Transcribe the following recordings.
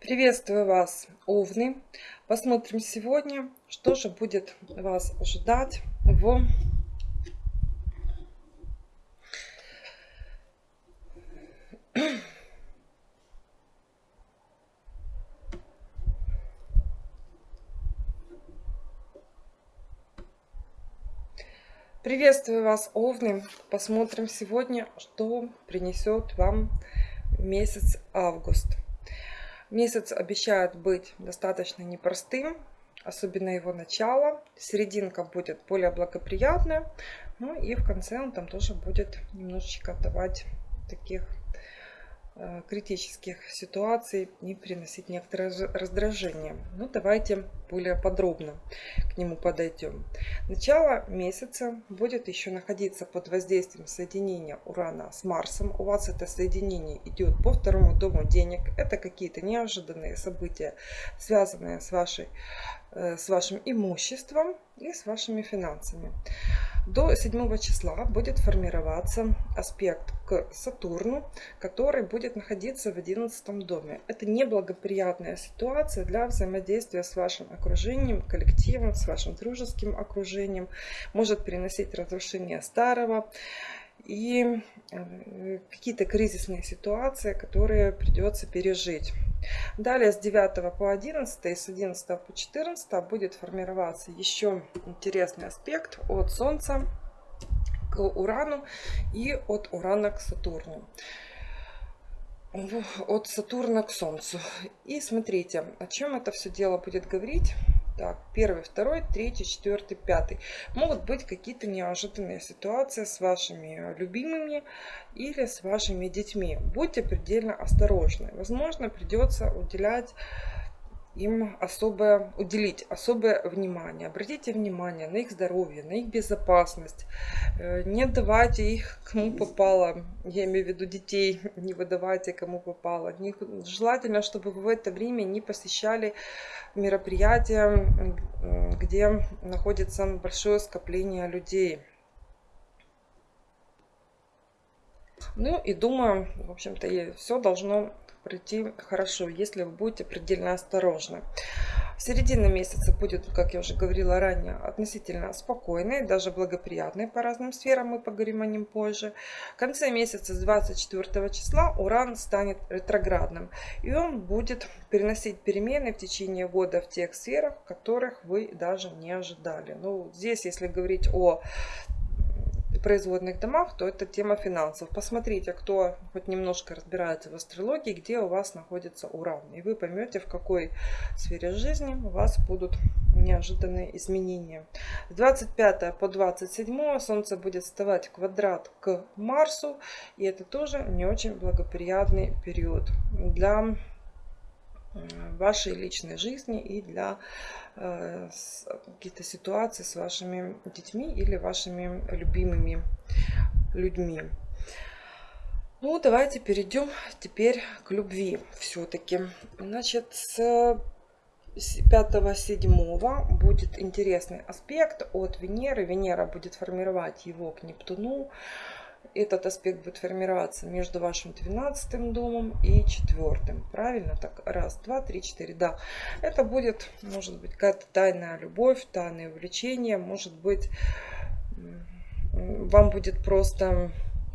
Приветствую вас, Овны! Посмотрим сегодня, что же будет вас ожидать в Приветствую вас, Овны! Посмотрим сегодня, что принесет вам месяц август. Месяц обещает быть достаточно непростым, особенно его начало. Серединка будет более благоприятная. Ну и в конце он там тоже будет немножечко давать таких критических ситуаций и приносить некоторое раздражение. Ну, давайте более подробно к нему подойдем. Начало месяца будет еще находиться под воздействием соединения Урана с Марсом. У вас это соединение идет по второму дому денег. Это какие-то неожиданные события, связанные с, вашей, э, с вашим имуществом и с вашими финансами. До 7 числа будет формироваться аспект к Сатурну, который будет находиться в 11 доме. Это неблагоприятная ситуация для взаимодействия с вашим окружением, коллективом, с вашим дружеским окружением. Может переносить разрушение старого и э, какие-то кризисные ситуации, которые придется пережить. Далее с 9 по 11 и с 11 по 14 будет формироваться еще интересный аспект от Солнца к Урану и от Урана к Сатурну от Сатурна к Солнцу. И смотрите, о чем это все дело будет говорить. Так, первый, второй, третий, четвертый, пятый. Могут быть какие-то неожиданные ситуации с вашими любимыми или с вашими детьми. Будьте предельно осторожны. Возможно, придется уделять им особое, уделить особое внимание. Обратите внимание на их здоровье, на их безопасность. Э, не давайте их кому попало, я имею в виду детей, не выдавайте кому попало. Желательно, чтобы вы в это время не посещали мероприятия, где находится большое скопление людей. Ну и думаю, в общем-то, все должно пройти хорошо, если вы будете предельно осторожны. Середина месяца будет, как я уже говорила ранее, относительно спокойной, даже благоприятной по разным сферам, мы поговорим о нем позже. В конце месяца с 24 числа Уран станет ретроградным, и он будет переносить перемены в течение года в тех сферах, которых вы даже не ожидали. Ну, здесь, если говорить о производных домах, то это тема финансов. Посмотрите, кто хоть немножко разбирается в астрологии, где у вас находится Уран. И вы поймете, в какой сфере жизни у вас будут неожиданные изменения. С 25 по 27 Солнце будет вставать квадрат к Марсу. И это тоже не очень благоприятный период для вашей личной жизни и для э, каких-то ситуаций с вашими детьми или вашими любимыми людьми. Ну, давайте перейдем теперь к любви все-таки. Значит, с 5-7 будет интересный аспект от Венеры. Венера будет формировать его к Нептуну этот аспект будет формироваться между вашим 12 домом и четвертым. Правильно? Так, раз, два, три, четыре. Да, это будет, может быть, какая-то тайная любовь, тайное увлечение. Может быть, вам будет просто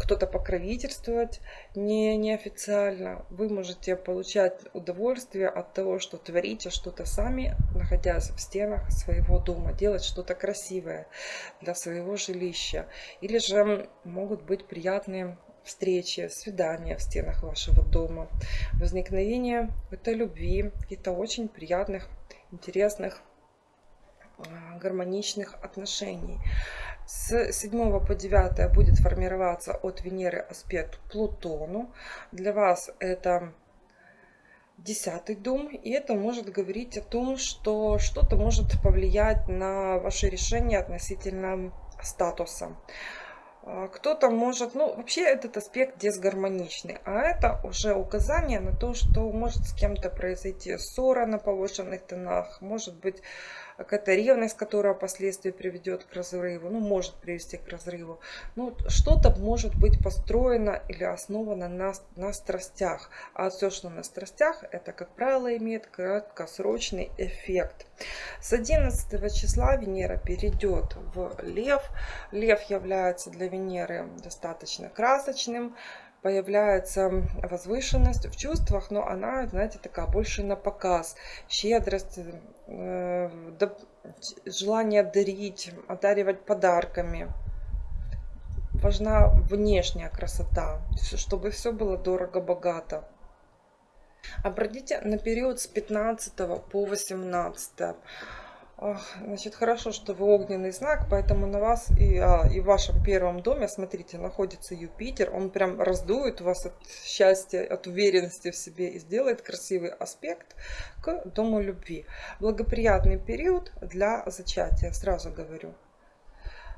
кто-то покровительствовать не, неофициально. Вы можете получать удовольствие от того, что творите что-то сами, находясь в стенах своего дома, делать что-то красивое для своего жилища. Или же могут быть приятные встречи, свидания в стенах вашего дома, возникновение этой любви, каких-то очень приятных, интересных, а, гармоничных отношений. С 7 по 9 будет формироваться от Венеры аспект Плутону. Для вас это десятый дом, и это может говорить о том, что что-то может повлиять на ваше решение относительно статуса. А, кто-то может, ну, вообще этот аспект дисгармоничный, а это уже указание на то, что может с кем-то произойти ссора на повышенных тонах, может быть какая-то ревность, которая впоследствии приведет к разрыву, ну, может привести к разрыву. Ну, что-то может быть построено или основано на, на страстях. А все, что на страстях, это, как правило, имеет краткосрочный эффект. С 11 числа Венера перейдет в Лев. Лев является для Венеры достаточно красочным появляется возвышенность в чувствах, но она, знаете, такая больше на показ. Щедрость, э, желание дарить, одаривать подарками. Важна внешняя красота, чтобы все было дорого-богато. Обратите на период с 15 по 18 Значит, хорошо, что вы огненный знак, поэтому на вас и, а, и в вашем первом доме, смотрите, находится Юпитер. Он прям раздует вас от счастья, от уверенности в себе и сделает красивый аспект к дому любви. Благоприятный период для зачатия, сразу говорю.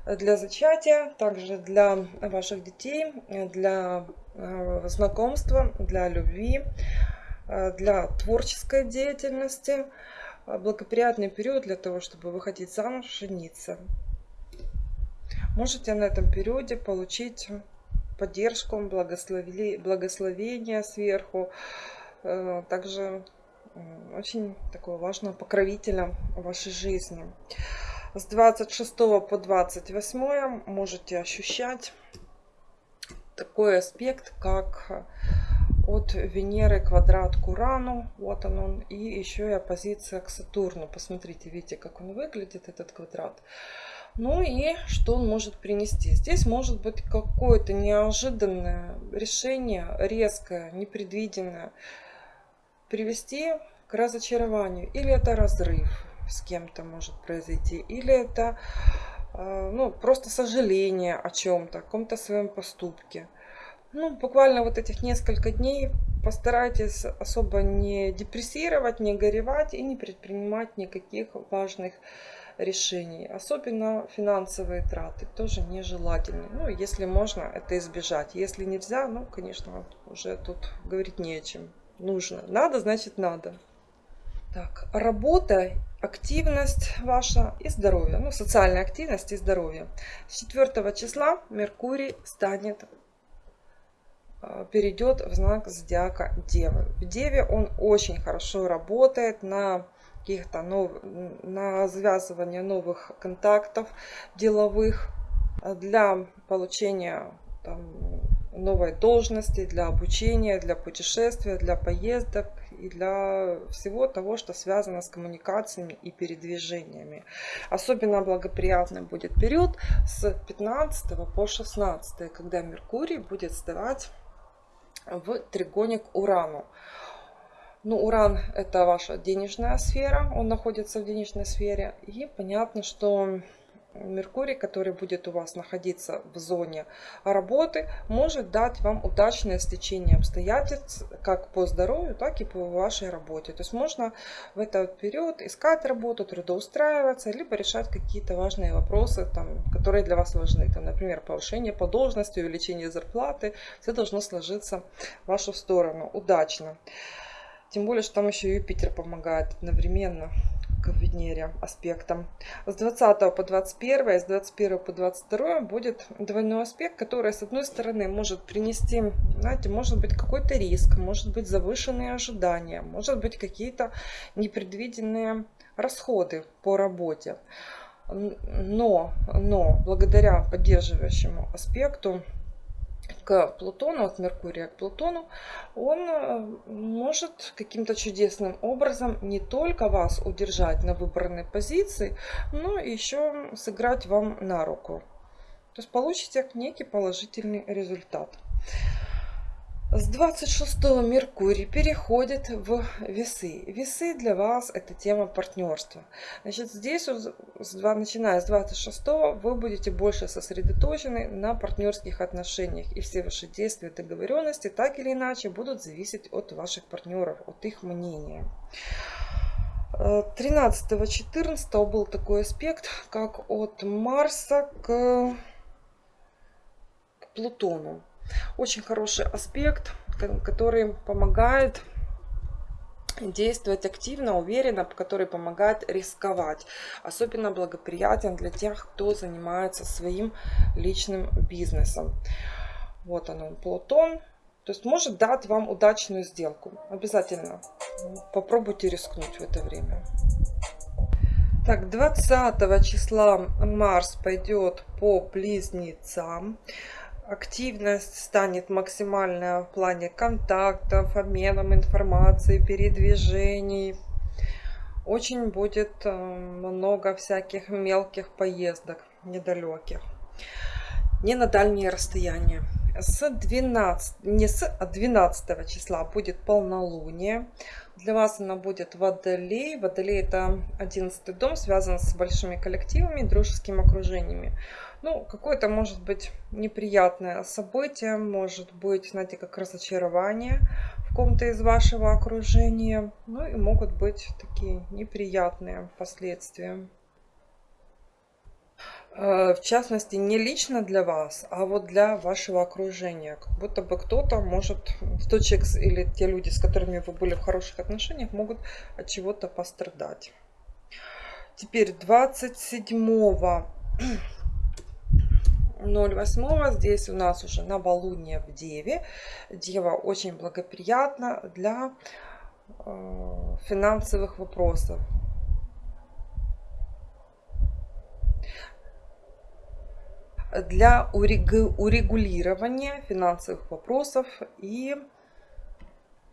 Для зачатия, также для ваших детей, для э, знакомства, для любви, э, для творческой деятельности – благоприятный период для того, чтобы выходить замуж, жениться. Можете на этом периоде получить поддержку, благословение сверху. Э, также очень такого важного покровителя в вашей жизни. С 26 по 28 можете ощущать такой аспект, как от Венеры квадрат к Урану. Вот он, он. И еще и оппозиция к Сатурну. Посмотрите, видите, как он выглядит, этот квадрат. Ну и что он может принести? Здесь может быть какое-то неожиданное решение, резкое, непредвиденное, привести к разочарованию. Или это разрыв с кем-то может произойти, или это э, ну, просто сожаление о чем-то, о каком-то своем поступке ну, буквально вот этих несколько дней постарайтесь особо не депрессировать, не горевать и не предпринимать никаких важных решений. Особенно финансовые траты тоже нежелательны. Ну, если можно, это избежать. Если нельзя, ну, конечно, уже тут говорить не о чем. Нужно. Надо, значит надо. Так, работа, активность ваша и здоровье. Ну, социальная активность и здоровье. С 4 числа Меркурий станет перейдет в знак зодиака Девы. В Деве он очень хорошо работает на каких-то нов... на завязывание новых контактов деловых э, для получения там, новой должности, для обучения, для путешествия, для поездок и для всего того, что связано с коммуникациями и передвижениями. Особенно благоприятный будет период с 15 по 16, когда Меркурий будет сдавать в тригоне Урану. Ну, Уран это ваша денежная сфера, он находится в денежной сфере. И понятно, что Меркурий, который будет у вас находиться в зоне работы, может дать вам удачное стечение обстоятельств как по здоровью, так и по вашей работе. То есть можно в этот период искать работу, трудоустраиваться, либо решать какие-то важные вопросы, там, которые для вас важны. Там, например, повышение по должности, увеличение зарплаты. Все должно сложиться в вашу сторону удачно. Тем более, что там еще Юпитер помогает одновременно к Венере аспектам. С 20 по 21 и с 21 по 22 будет двойной аспект, который с одной стороны может принести, знаете, может быть какой-то риск, может быть завышенные ожидания, может быть какие-то непредвиденные расходы по работе. Но, но благодаря поддерживающему аспекту к Плутону, от Меркурия к Плутону, он э, может каким-то чудесным образом не только вас удержать на выбранной позиции, но еще сыграть вам на руку. То есть получите некий положительный результат. С 26 Меркурий переходит в весы. Весы для вас это тема партнерства. Значит, здесь, начиная с 26 вы будете больше сосредоточены на партнерских отношениях. И все ваши действия, договоренности так или иначе будут зависеть от ваших партнеров, от их мнения. 13-14 был такой аспект, как от Марса к Плутону. Очень хороший аспект, который помогает действовать активно, уверенно, который помогает рисковать. Особенно благоприятен для тех, кто занимается своим личным бизнесом. Вот он, Плутон. То есть может дать вам удачную сделку. Обязательно попробуйте рискнуть в это время. Так, 20 числа Марс пойдет по близнецам. Активность станет максимальная в плане контактов, обменом информацией, передвижений. Очень будет э, много всяких мелких поездок, недалеких. Не на дальние расстояния. С 12, не с 12 а числа будет полнолуние. Для вас она будет Водолей. Водолей это 11 дом, связан с большими коллективами, дружескими окружениями. Ну, какое-то может быть неприятное событие, может быть, знаете, как разочарование в ком-то из вашего окружения. Ну и могут быть такие неприятные последствия. Э, в частности, не лично для вас, а вот для вашего окружения. Как будто бы кто-то может, тот человек или те люди, с которыми вы были в хороших отношениях, могут от чего-то пострадать. Теперь 27 08 здесь у нас уже новолуние в Деве. Дева очень благоприятна для э, финансовых вопросов. Для урегулирования финансовых вопросов и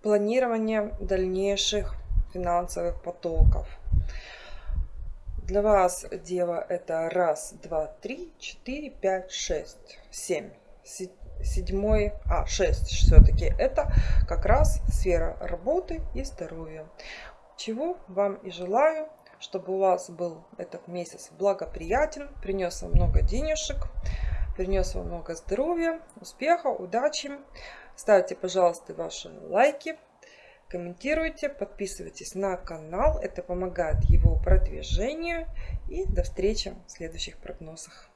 планирования дальнейших финансовых потоков. Для вас, дева, это раз, два, три, четыре, пять, шесть, семь. Седьмой, а, шесть все-таки. Это как раз сфера работы и здоровья. Чего вам и желаю, чтобы у вас был этот месяц благоприятен, принес вам много денежек, принес вам много здоровья, успеха, удачи. Ставьте, пожалуйста, ваши лайки, комментируйте, подписывайтесь на канал. Это помогает его продвижению. И до встречи в следующих прогнозах.